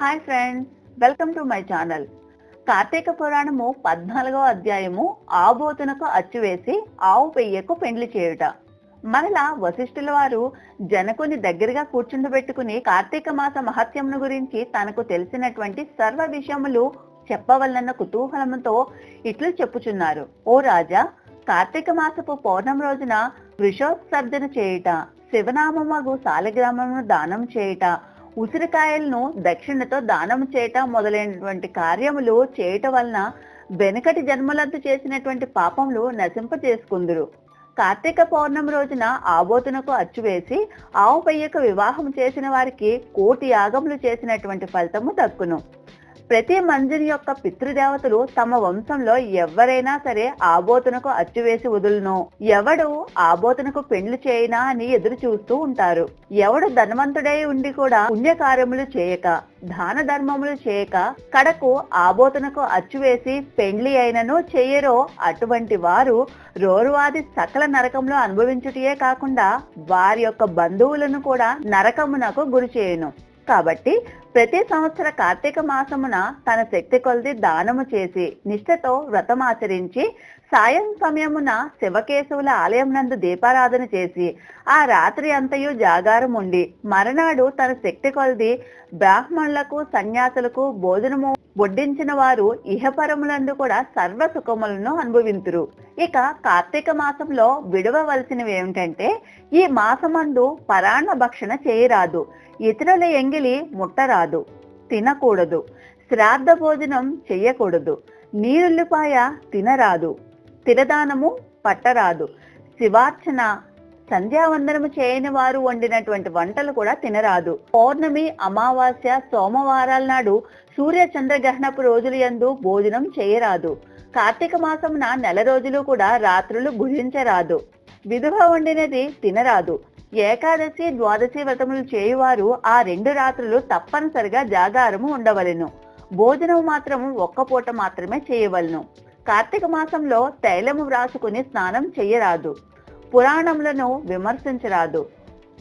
Hi friends welcome to my channel Karthika పురాణము పద్నాలుగవ అధ్యాయము ఆబోతునకు అచ్చువేసి ఆవు పెయ్యకు పెండ్లి చేయుట. మరలా వశిష్ఠుల వారు జనకుని దగ్గరగా కూర్చుండబెట్టుకుని కార్తీక మాస మహత్యమును గురించి తనకు తెలిసినటువంటి సర్వ విషయములు చెప్పవలనన్న కుతూహలముతో ఇట్లు చెప్పుచున్నారు. ఓ రాజా కార్తీక మాసపు పౌర్ణమి రోజున వృషోత్సర్జన చేయుట శివనామమగు సాలగ్రామమును దానం చేయుట ఉసిరికాయలను దక్షిణతో దానం చేయటం మొదలైనటువంటి కార్యములు చేయటం వలన వెనుకటి జన్మలందు చేసినటువంటి పాపములు నశింప చేసుకుందురు. కార్తీక పౌర్ణమి రోజున ఆబోతునకు అచ్చువేసి ఆవు పయ్యకు వివాహం చేసిన వారికి కోటి యాగములు చేసినటువంటి ఫలితము దక్కును. ప్రతి మంజుని యొక్క పితృదేవతలు తమ వంశంలో ఎవరైనా సరే ఆబోతునకు అచ్చువేసి వదులును. ఎవడు ఆబోతునకు పెండ్లు చేయనా అని ఎదురు చూస్తూ ఉంటారు. ఎవడు ధనవంతుడై ఉండి కూడా పుణ్యకార్యములు చేయక దాన ధర్మములు చేయక కడకు ఆబోతునకు అచ్చువేసి పెండ్లి అయినను చెయ్యరో అటువంటి వారు రోరువాది సకల నరకంలో అనుభవించుటయే కాకుండా వారి యొక్క బంధువులను కూడా నరకమునకు గురి చేయను. కాబట్టి ప్రతి సంవత్సర కార్తీక మాసమున తన శక్తి కొలది దానము చేసి నిష్ఠతో వ్రతమాచరించి సాయం సమయమున శివకేశవుల ఆలయం నందు దీపారాధన చేసి ఆ రాత్రి అంతయు జాగారం ఉండి మరనాడు తన శక్తి కొలది బ్రాహ్మణులకు సన్యాసులకు భోజనము వడ్డించిన వారు ఇహపరములందు కూడా సర్వ సుఖములను అనుభవింతురు. ఇక కార్తీక మాసంలో విడవవలసినవి ఏమిటంటే ఈ మాసమందు పరాణ భక్షణ చేయరాదు ఇతరుల ఎంగిలి ముట్టరాదు తినకూడదు శ్రాద్ధ భోజనం చెయ్యకూడదు నీరుల్లిపాయ తినరాదు తిరదానము పట్టరాదు. శివార్చన సంధ్యావందనము చేయని వారు వండినటువంటి వంటలు కూడా తినరాదు. పౌర్ణమి అమావాస్య సోమవారాల నాడు సూర్య చంద్రగ్రహణపు రోజులు యందు భోజనం చేయరాదు. కార్తీక మాసమున నెల రోజులు కూడా రాత్రులు భుజించరాదు. విధువ వండినది తినరాదు. ఏకాదశి ద్వాదశి వ్రతములు చేయువారు ఆ రెండు రాత్రులు తప్పనిసరిగా జాగారము ఉండవలెను. భోజనం మాత్రము ఒక్క పూట మాత్రమే చేయవలను. కార్తీక మాసంలో తైలము వ్రాసుకుని స్నానం చెయ్యరాదు. పురాణములను విమర్శించరాదు.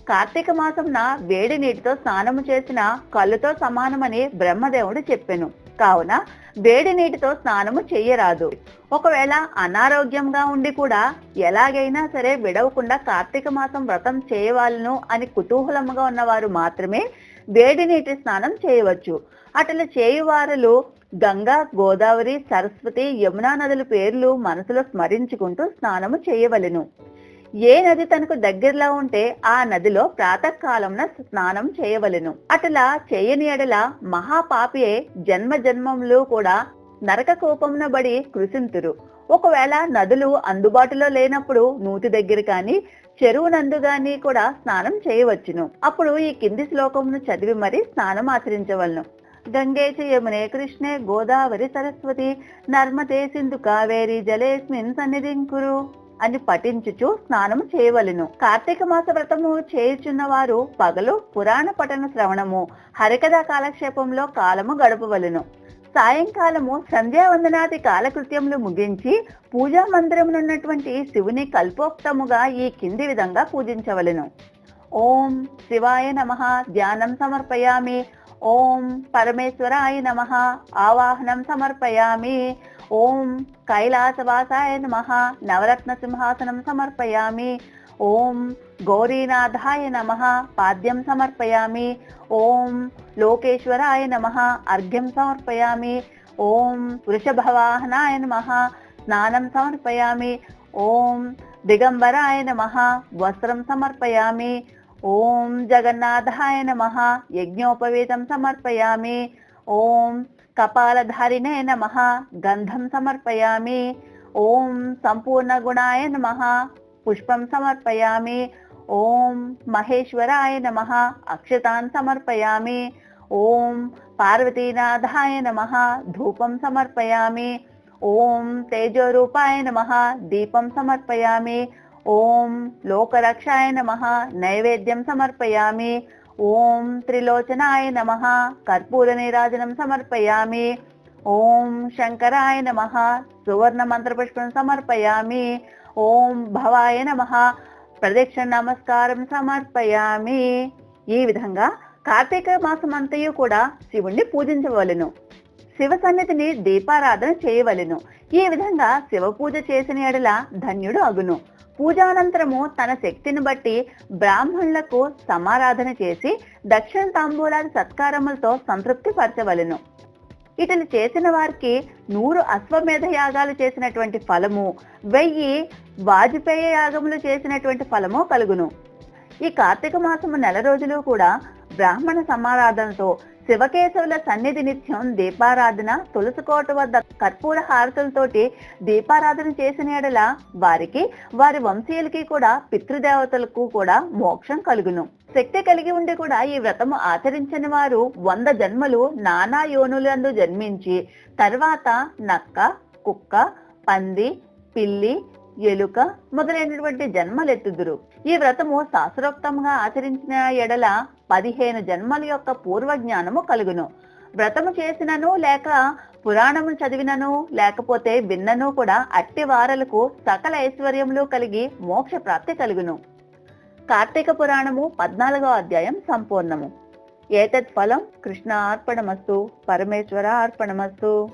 కార్తీక మాసంన వేడి నీటితో స్నానము చేసిన కళ్ళుతో సమానమని బ్రహ్మదేవుడు చెప్పెను. కావున వేడి నీటితో స్నానము చెయ్యరాదు. ఒకవేళ అనారోగ్యంగా ఉండి కూడా ఎలాగైనా సరే విడవకుండా కార్తీక మాసం వ్రతం చేయవాలను అని కుతూహలముగా ఉన్నవారు మాత్రమే వేడి నీటి స్నానం చేయవచ్చు. అట్లా చేయువారులు గంగా గోదావరి సరస్వతి యమునా నదుల పేర్లు మనసులో స్మరించుకుంటూ స్నానము చేయవలెను. ఏ నది తనకు దగ్గరలో ఉంటే ఆ నదిలో ప్రాతకాలంన స్నానం చేయవలెను. అటలా చేయని ఎడల మహాపాపియే జన్మ జన్మములు కూడా నరక కోపమున బడి కృషింతురు ఒకవేళ నదులు అందుబాటులో లేనప్పుడు నూతి దగ్గర కానీ చెరువు నందు గాని కూడా స్నానం చేయవచ్చును. అప్పుడు ఈ కింది శ్లోకమును చదివి మరి స్నానం ఆచరించవలను. గంగే చ యమునే కృష్ణే గోదావరి సరస్వతి. నర్మదే సింధు కావేరి జలేస్మిన్ సన్నిధింకురు. అని పఠించుచు స్నానము చేయవలెను. కార్తీక మాస వ్రతము చేయుచున్న వారు పగలు పురాణ పఠన శ్రవణము. హరికథా కాలక్షేపంలో కాలము గడపవలెను. సాయంకాలము సంధ్యావందనాది కాలకృత్యములు ముగించి పూజా మందిరమునున్నటువంటి శివుని కల్పోక్తముగా ఈ కింది విధంగా పూజించవలెను. ఓం శివాయ నమ. ధ్యానం సమర్పయామి. ఓం పరమేశ్వరాయ నమ ఆవాహనం సమర్పయామి ఓం కైలాసవాసాయ నమ నవరత్న సింహాసనం సమర్పయామి ఓం గౌరీనాథాయ నమ పాద్యం సమర్పయామి ఓం లోకేశ్వరాయ నమ అర్ఘ్యం సమర్పయామి ఓం వృషభవాహనాయ నమ స్నానం సమర్పయామి ఓం దిగంబరాయ నమ వస్త్రం సమర్పయామి ఓం జగన్నాథాయ నమ యజ్ఞోపవీతం సమర్పయామి ఓం కపాలధారిణే నమ గంధం సమర్పయామి ఓం సంపూర్ణ గుణాయ నమ పుష్పం సమర్పయామి ఓం మహేశ్వరాయ నమ అక్షతాన్ సమర్పయామి ఓం పార్వతీనాథాయ నమ ధూపం సమర్పయామి ఓం తేజోరూపాయ నమ దీపం సమర్పయామి ఓం లోకరక్షాయ నమ. నైవేద్యం సమర్పయామి. ఓం త్రిలోచనాయ నమ. కర్పూర నీరాజనం సమర్పయామి. ఓం శంకరాయ నమ. సువర్ణ మంత్రపుష్పం సమర్పయామి. ఓం భవాయ నమ. ప్రదక్షిణ నమస్కారం సమర్పయామి. ఈ విధంగా కార్తీక మాసం అంతయు కూడా శివుణ్ణి పూజించవలెను. శివ సన్నిధిని దీపారాధన చేయవలెను. ఈ విధంగా శివ పూజ చేసిన ఎడల ధన్యుడు అగును. పూజానంతరము తన శక్తిని బట్టి బ్రాహ్మణులకు సమారాధన చేసి దక్షిణ తాంబూలాది సత్కారములతో సంతృప్తి పరచవలెను ఇతను చేసిన వారికి నూరు అశ్వమేధ యాగాలు చేసినటువంటి ఫలము వెయ్యి వాజపేయ యాగములు చేసినటువంటి ఫలము కలుగును. ఈ కార్తీక మాసము నెల రోజులు కూడా బ్రాహ్మణ సమారాధనతో శివకేశవుల సన్నిధి నిత్యం దీపారాధన తులసికోట వద్ద కర్పూర హారతులతోటి దీపారాధన చేసిన ఎడల వారికి వారి వంశీయులకి కూడా పితృదేవతలకు కూడా మోక్షం కలుగును. శక్తి కలిగి ఉండి కూడా ఈ వ్రతము ఆచరించని వారు వంద జన్మలు నానా యోనులందు జన్మించి తర్వాత నక్క కుక్క పంది పిల్లి ఎలుక మొదలైనటువంటి జన్మలెత్తుదురు. ఈ వ్రతము శాస్త్రోక్తంగా ఆచరించిన ఎడల పదిహేను జన్మల యొక్క పూర్వ జ్ఞానము కలుగును. వ్రతము చేసినను లేక పురాణము చదివినను లేకపోతే విన్నను కూడా అట్టి వారలకు సకల ఐశ్వర్యములు కలిగి మోక్ష ప్రాప్తి కలుగును. కార్తీక పురాణము పద్నాలుగో అధ్యాయం సంపూర్ణము. ఏతత్ ఫలం కృష్ణ అర్పణమస్తు పరమేశ్వర అర్పణమస్తు.